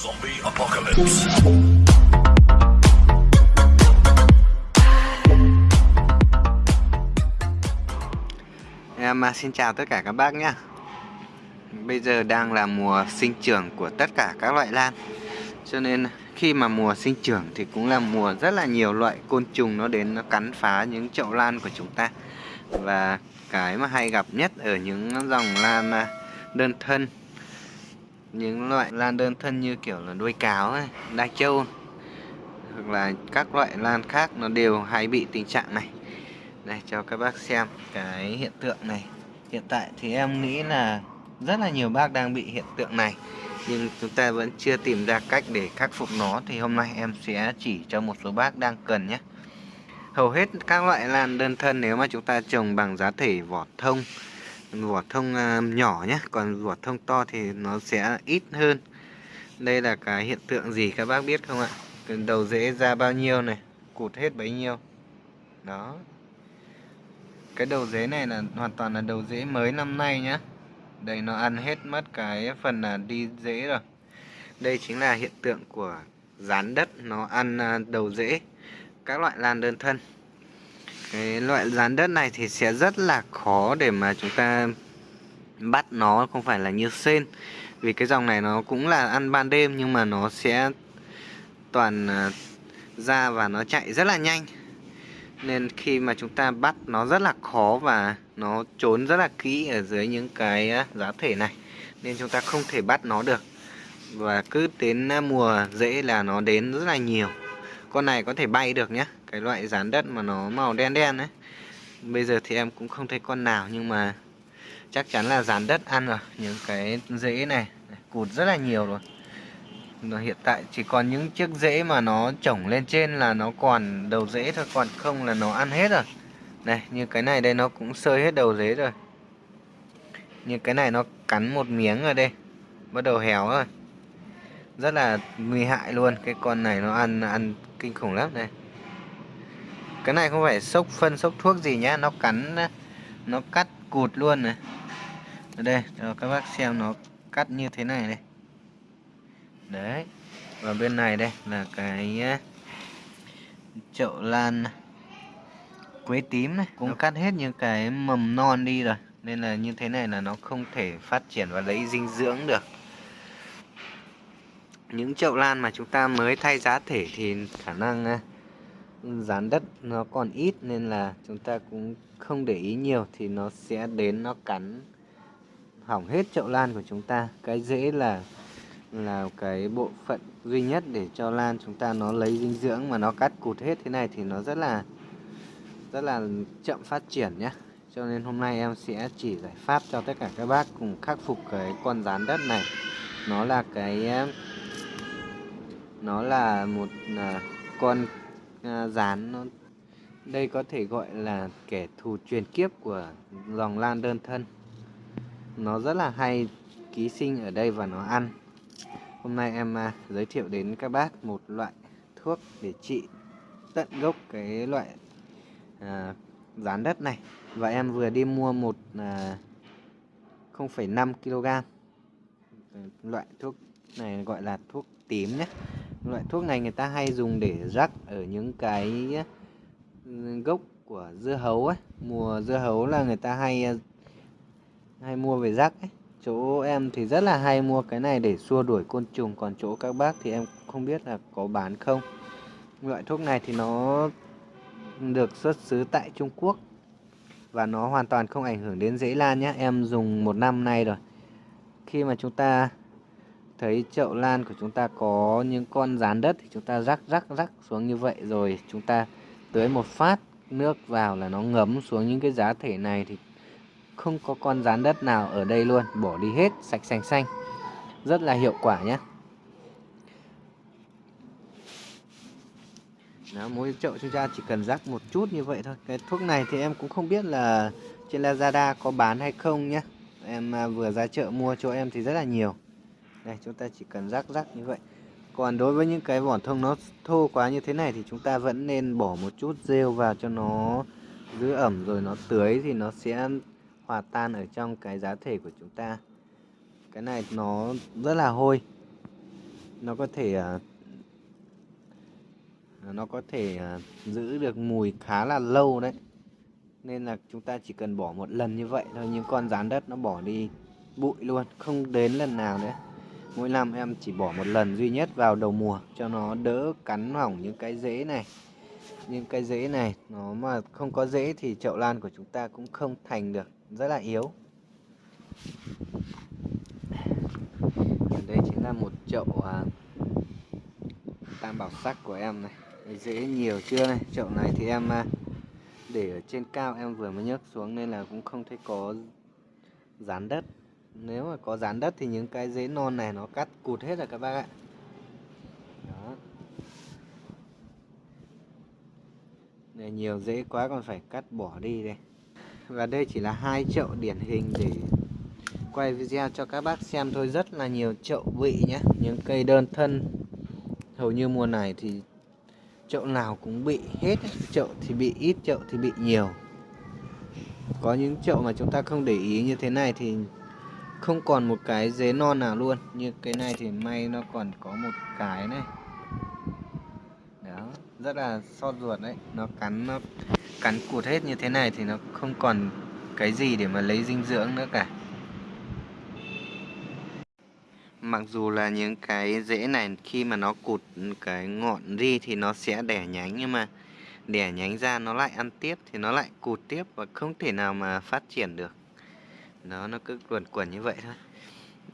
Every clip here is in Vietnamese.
Zombie apocalypse. Em à, xin chào tất cả các bác nhé Bây giờ đang là mùa sinh trưởng của tất cả các loại lan. Cho nên khi mà mùa sinh trưởng thì cũng là mùa rất là nhiều loại côn trùng nó đến nó cắn phá những chậu lan của chúng ta. Và cái mà hay gặp nhất ở những dòng lan à, đơn thân những loại lan đơn thân như kiểu là đuôi cáo, này, đa châu Hoặc là các loại lan khác nó đều hay bị tình trạng này. Đây cho các bác xem cái hiện tượng này. Hiện tại thì em nghĩ là rất là nhiều bác đang bị hiện tượng này Nhưng chúng ta vẫn chưa tìm ra cách để khắc phục nó. Thì hôm nay em sẽ chỉ cho một số bác đang cần nhé. Hầu hết các loại lan đơn thân nếu mà chúng ta trồng bằng giá thể vỏ thông Vỏ thông à, nhỏ nhé Còn vỏ thông to thì nó sẽ ít hơn. Đây là cái hiện tượng gì các bác biết không ạ? Đầu rễ ra bao nhiêu này, Cụt hết bấy nhiêu. Đó. Cái đầu rễ này là hoàn toàn là đầu rễ mới năm nay nhá. Đây, nó ăn hết mất cái phần là đi rễ rồi. Đây chính là hiện tượng của rán đất, nó ăn à, đầu rễ các loại lan đơn thân cái loại rán đất này thì sẽ rất là khó để mà chúng ta bắt nó, không phải là như sen. Vì cái dòng này nó cũng là ăn ban đêm, nhưng mà nó sẽ toàn à, ra và nó chạy rất là nhanh. Nên khi mà chúng ta bắt nó rất là khó và nó trốn rất là kỹ ở dưới những cái à, giá thể này, nên chúng ta không thể bắt nó được. Và cứ đến à, mùa rễ là nó đến rất là nhiều. Con này có thể bay được nhé cái loại rán đất mà nó màu đen đen đấy bây giờ thì em cũng không thấy con nào, nhưng mà chắc chắn là rán đất ăn rồi. Những cái rễ này, cụt rất là nhiều rồi. Nó hiện tại chỉ còn những chiếc rễ mà nó trồng lên trên là nó còn đầu rễ thôi, còn không là nó ăn hết rồi. Này, như cái này đây nó cũng sơi hết đầu rễ rồi. Như cái này nó cắn một miếng ở đây. Bắt đầu héo rồi. Rất là nguy hại luôn. Cái con này nó ăn ăn kinh khủng lắm đây cái này không phải sốc phân sốc thuốc gì nhá nó cắn nó cắt cụt luôn này. Ở đây cho các bác xem nó cắt như thế này đây. Đấy và bên này đây là cái chậu lan quế tím này. Cũng cắt hết những cái mầm non đi rồi. Nên là như thế này là nó không thể phát triển và lấy dinh dưỡng được. Những chậu lan mà chúng ta mới thay giá thể thì khả năng dán đất nó còn ít nên là chúng ta cũng không để ý nhiều thì nó sẽ đến, nó cắn hỏng hết chậu lan của chúng ta. Cái dễ là là cái bộ phận duy nhất để cho lan chúng ta nó lấy dinh dưỡng mà nó cắt cụt hết thế này thì nó rất là rất là chậm phát triển nhé cho nên hôm nay em sẽ chỉ giải pháp cho tất cả các bác cùng khắc phục cái con rán đất này. Nó là cái, nó là một à, con À, dán nó. Đây có thể gọi là kẻ thù truyền kiếp của dòng lan đơn thân. Nó rất là hay ký sinh ở đây và nó ăn. Hôm nay em à, giới thiệu đến các bác một loại thuốc để trị tận gốc cái loại à, đất này. Và em vừa đi mua một à, 0,5 kg loại thuốc này gọi là thuốc tím nhé loại thuốc này người ta hay dùng để rắc ở những cái ừ, gốc của dưa hấu ấy. Mùa dưa hấu là người ta hay ờ, hay mua về rắc ấy. Chỗ em thì rất là hay mua cái này để xua đuổi côn trùng, còn chỗ các bác thì em không biết là có bán không. Loại thuốc này thì nó được xuất xứ tại Trung Quốc và nó hoàn toàn không ảnh hưởng đến dễ lan nhé em dùng một năm nay rồi. Khi mà chúng ta thấy chậu lan của chúng ta có những con rán đất thì chúng ta rắc rắc rắc xuống như vậy rồi. Chúng ta tưới một phát nước vào là nó ngấm xuống những cái giá thể này thì không có con rán đất nào ở đây luôn. Bỏ đi hết sạch xanh xanh. Rất là hiệu quả nhé. Đó, mỗi chậu chúng ta chỉ cần rắc một chút như vậy thôi. Cái thuốc này thì em cũng không biết là trên Lazada có bán hay không nhé. Em à, vừa ra chợ mua cho em thì rất là nhiều đây, chúng ta chỉ cần rắc rắc như vậy. Còn đối với những cái vỏ thông nó thô quá như thế này thì chúng ta vẫn nên bỏ một chút rêu vào cho nó giữ ẩm, rồi nó tưới thì nó sẽ hòa tan ở trong cái giá thể của chúng ta. Cái này nó rất là hôi. Nó có thể à, nó có thể à, giữ được mùi khá là lâu đấy. Nên là chúng ta chỉ cần bỏ một lần như vậy thôi những con rán đất nó bỏ đi bụi luôn, không đến lần nào nữa mỗi năm em chỉ bỏ một lần duy nhất vào đầu mùa cho nó đỡ cắn hỏng những cái rễ này. Những cái rễ này nó mà không có rễ thì chậu lan của chúng ta cũng không thành được. Rất là yếu. Đây chính là một chậu à, tam bảo sắc của em này. Rễ nhiều chưa này? Chậu này thì em à, để ở trên cao em vừa mới nhấc xuống nên là cũng không thấy có dán đất nếu mà có dán đất thì những cái rễ non này nó cắt cụt hết rồi các bác ạ. Đó. Này nhiều rễ quá còn phải cắt bỏ đi đây. Và đây chỉ là hai chậu điển hình để quay video cho các bác xem thôi. Rất là nhiều chậu vị nhé những cây đơn thân. Hầu như mùa này thì chậu nào cũng bị hết. Chậu thì bị ít, chậu thì bị nhiều. Có những chậu mà chúng ta không để ý như thế này thì không còn một cái dế non nào luôn. Như cái này thì may nó còn có một cái này. Đó, rất là xót ruột đấy. Nó cắn nó cắn cụt hết như thế này thì nó không còn cái gì để mà lấy dinh dưỡng nữa cả. Mặc dù là những cái rễ này, khi mà nó cụt cái ngọn ri thì nó sẽ đẻ nhánh, nhưng mà đẻ nhánh ra nó lại ăn tiếp thì nó lại cụt tiếp và không thể nào mà phát triển được nó nó cứ luẩn quẩn như vậy thôi.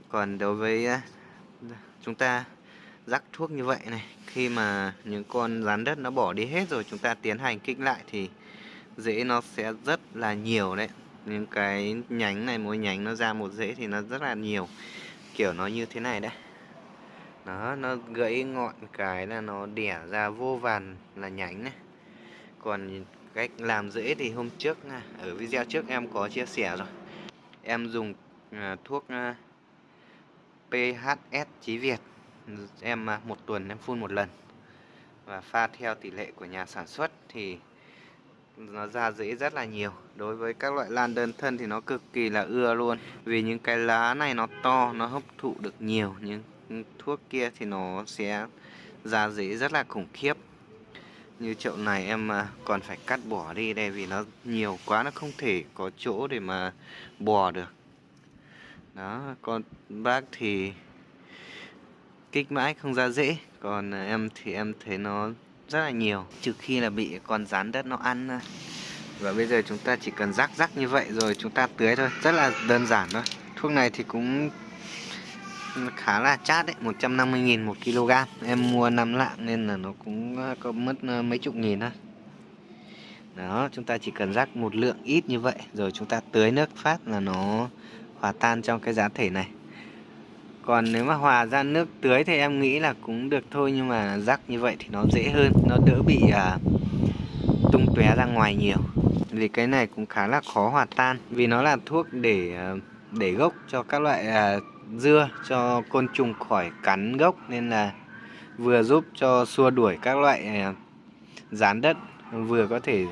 Còn đối với chúng ta rắc thuốc như vậy này, khi mà những con rắn đất nó bỏ đi hết rồi, chúng ta tiến hành kích lại thì rễ nó sẽ rất là nhiều đấy. Những cái nhánh này, mỗi nhánh nó ra một rễ thì nó rất là nhiều, kiểu nó như thế này đấy. Đó, nó gãy ngọn cái là nó đẻ ra vô vàn là nhánh này. Còn cách làm rễ thì hôm trước ở video trước em có chia sẻ rồi em dùng à, thuốc à, PHS Chí Việt. Em à, một tuần em phun một lần. Và pha theo tỷ lệ của nhà sản xuất thì nó ra rễ rất là nhiều. Đối với các loại lan đơn thân thì nó cực kỳ là ưa luôn. Vì những cái lá này nó to nó hấp thụ được nhiều. Nhưng thuốc kia thì nó sẽ ra rễ rất là khủng khiếp như chậu này em à, còn phải cắt bỏ đi đây vì nó nhiều quá, nó không thể có chỗ để mà bò được. Đó, con bác thì kích mãi không ra dễ, còn à, em thì em thấy nó rất là nhiều, trừ khi là bị con rán đất nó ăn à. và bây giờ chúng ta chỉ cần rắc rắc như vậy rồi chúng ta tưới thôi, rất là đơn giản thôi. Thuốc này thì cũng khá là chát đấy 150.000 một kg. Em mua 5 lạng nên là nó cũng ờ, có mất ờ, mấy chục nghìn thôi. Đó chúng ta chỉ cần rắc một lượng ít như vậy rồi chúng ta tưới nước phát là nó hòa tan trong cái giá thể này. Còn nếu mà hòa ra nước tưới thì em nghĩ là cũng được thôi nhưng mà rắc như vậy thì nó dễ hơn nó đỡ bị à, tung tóe ra ngoài nhiều. Vì cái này cũng khá là khó hòa tan vì nó là thuốc để à, để gốc cho các loại à, dưa cho côn trùng khỏi cắn gốc nên là vừa giúp cho xua đuổi các loại à, rán đất, vừa có thể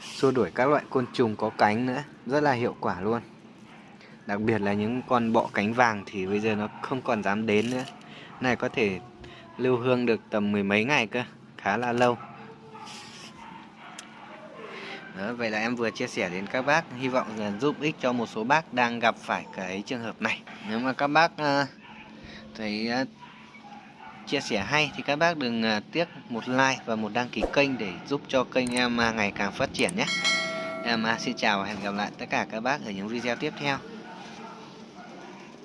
xua đuổi các loại côn trùng có cánh nữa. Rất là hiệu quả luôn. Đặc biệt là những con bọ cánh vàng thì bây giờ nó không còn dám đến nữa. Này có thể lưu hương được tầm mười mấy ngày cơ, khá là lâu đó, vậy là em vừa chia sẻ đến các bác hy vọng là giúp ích cho một số bác đang gặp phải cái trường hợp này. Nếu mà các bác uh, thấy uh, chia sẻ hay thì các bác đừng uh, tiếc một like và một đăng ký kênh để giúp cho kênh em uh, ngày càng phát triển nhé. Em uh, xin chào và hẹn gặp lại tất cả các bác ở những video tiếp theo.